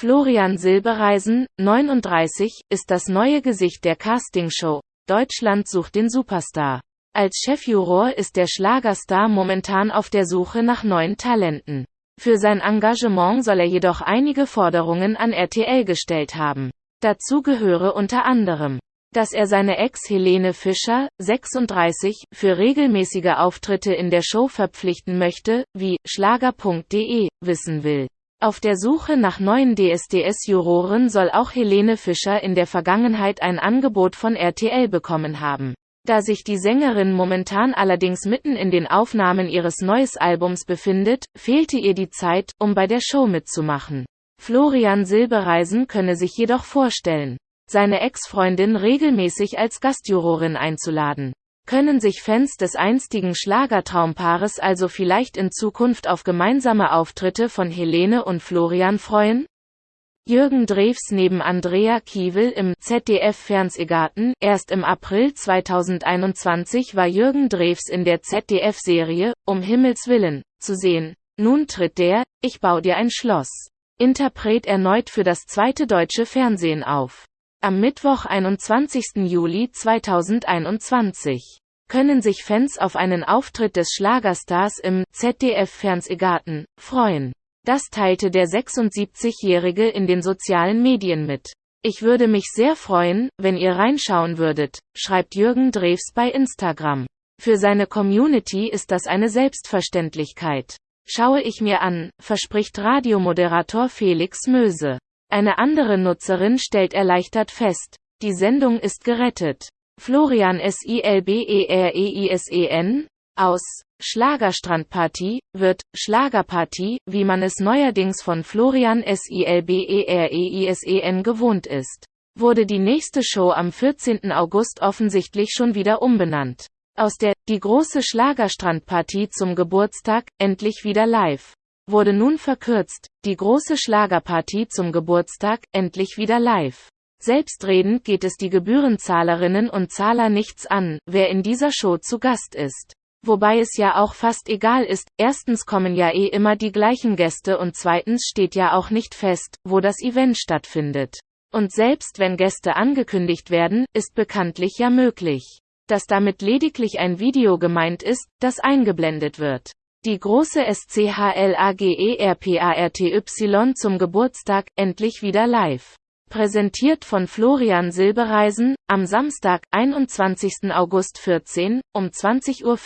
Florian Silbereisen, 39, ist das neue Gesicht der Castingshow Deutschland sucht den Superstar. Als Chefjuror ist der Schlagerstar momentan auf der Suche nach neuen Talenten. Für sein Engagement soll er jedoch einige Forderungen an RTL gestellt haben. Dazu gehöre unter anderem, dass er seine Ex Helene Fischer, 36, für regelmäßige Auftritte in der Show verpflichten möchte, wie Schlager.de wissen will. Auf der Suche nach neuen DSDS-Juroren soll auch Helene Fischer in der Vergangenheit ein Angebot von RTL bekommen haben. Da sich die Sängerin momentan allerdings mitten in den Aufnahmen ihres neues Albums befindet, fehlte ihr die Zeit, um bei der Show mitzumachen. Florian Silbereisen könne sich jedoch vorstellen, seine Ex-Freundin regelmäßig als Gastjurorin einzuladen. Können sich Fans des einstigen Schlagertraumpaares also vielleicht in Zukunft auf gemeinsame Auftritte von Helene und Florian freuen? Jürgen Drews neben Andrea Kiewel im ZDF-Fernsehgarten. Erst im April 2021 war Jürgen Drews in der ZDF-Serie Um Himmels Willen zu sehen. Nun tritt der Ich bau dir ein Schloss. Interpret erneut für das zweite deutsche Fernsehen auf. Am Mittwoch 21. Juli 2021 können sich Fans auf einen Auftritt des Schlagerstars im ZDF-Fernsehgarten freuen. Das teilte der 76-Jährige in den sozialen Medien mit. Ich würde mich sehr freuen, wenn ihr reinschauen würdet, schreibt Jürgen Drews bei Instagram. Für seine Community ist das eine Selbstverständlichkeit. Schaue ich mir an, verspricht Radiomoderator Felix Möse. Eine andere Nutzerin stellt erleichtert fest, die Sendung ist gerettet. Florian Silbereisen aus Schlagerstrandparty wird Schlagerparty, wie man es neuerdings von Florian Silbereisen gewohnt ist. Wurde die nächste Show am 14. August offensichtlich schon wieder umbenannt. Aus der Die große Schlagerstrandparty zum Geburtstag endlich wieder live wurde nun verkürzt, die große Schlagerparty zum Geburtstag, endlich wieder live. Selbstredend geht es die Gebührenzahlerinnen und Zahler nichts an, wer in dieser Show zu Gast ist. Wobei es ja auch fast egal ist, erstens kommen ja eh immer die gleichen Gäste und zweitens steht ja auch nicht fest, wo das Event stattfindet. Und selbst wenn Gäste angekündigt werden, ist bekanntlich ja möglich, dass damit lediglich ein Video gemeint ist, das eingeblendet wird. Die große SCHLAGERPARTY zum Geburtstag, endlich wieder live. Präsentiert von Florian Silbereisen, am Samstag, 21. August 14, um 20.15 Uhr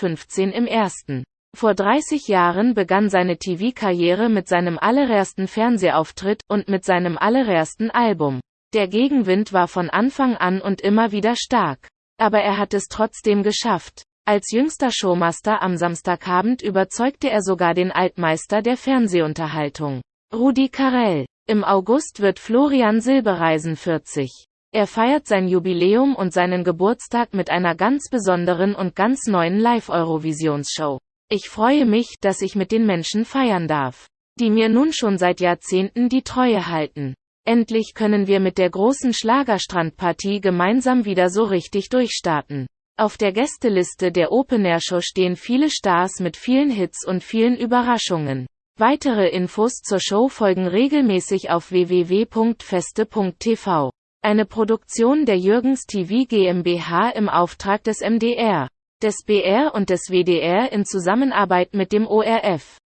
im ersten. Vor 30 Jahren begann seine TV-Karriere mit seinem allerersten Fernsehauftritt und mit seinem allerersten Album. Der Gegenwind war von Anfang an und immer wieder stark. Aber er hat es trotzdem geschafft. Als jüngster Showmaster am Samstagabend überzeugte er sogar den Altmeister der Fernsehunterhaltung, Rudi Carell. Im August wird Florian Silbereisen 40. Er feiert sein Jubiläum und seinen Geburtstag mit einer ganz besonderen und ganz neuen Live-Eurovisionsshow. Ich freue mich, dass ich mit den Menschen feiern darf, die mir nun schon seit Jahrzehnten die Treue halten. Endlich können wir mit der großen Schlagerstrandpartie gemeinsam wieder so richtig durchstarten. Auf der Gästeliste der Open Air Show stehen viele Stars mit vielen Hits und vielen Überraschungen. Weitere Infos zur Show folgen regelmäßig auf www.feste.tv. Eine Produktion der Jürgens TV GmbH im Auftrag des MDR, des BR und des WDR in Zusammenarbeit mit dem ORF.